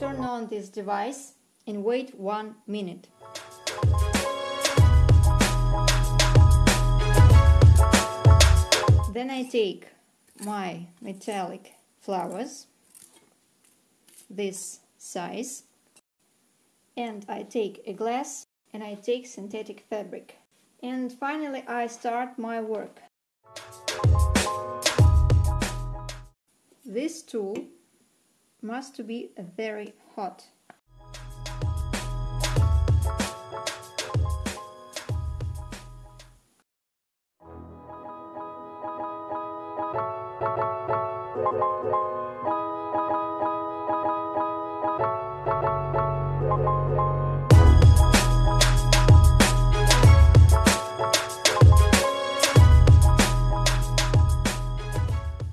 turn on this device and wait one minute. Then I take my metallic flowers, this size, and I take a glass and I take synthetic fabric. And finally I start my work. This tool must be very hot.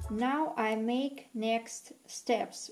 Now I make next steps.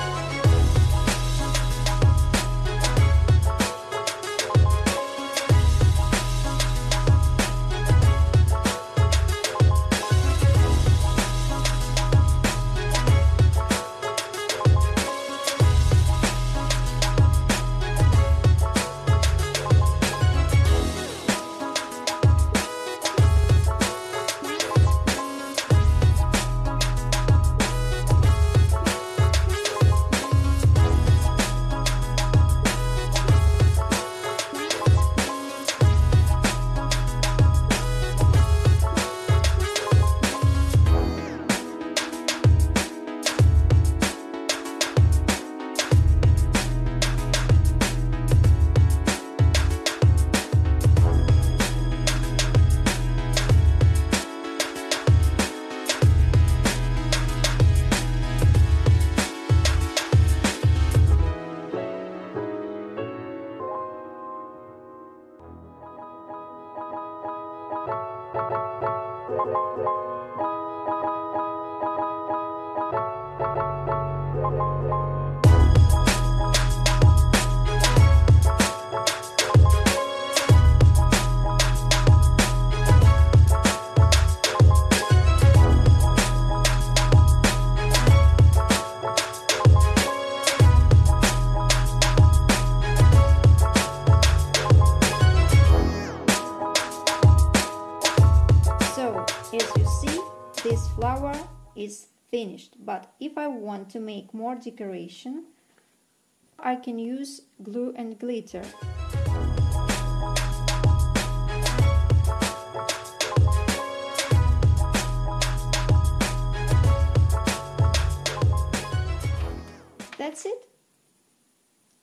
this flower is finished. But if I want to make more decoration, I can use glue and glitter. That's it.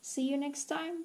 See you next time.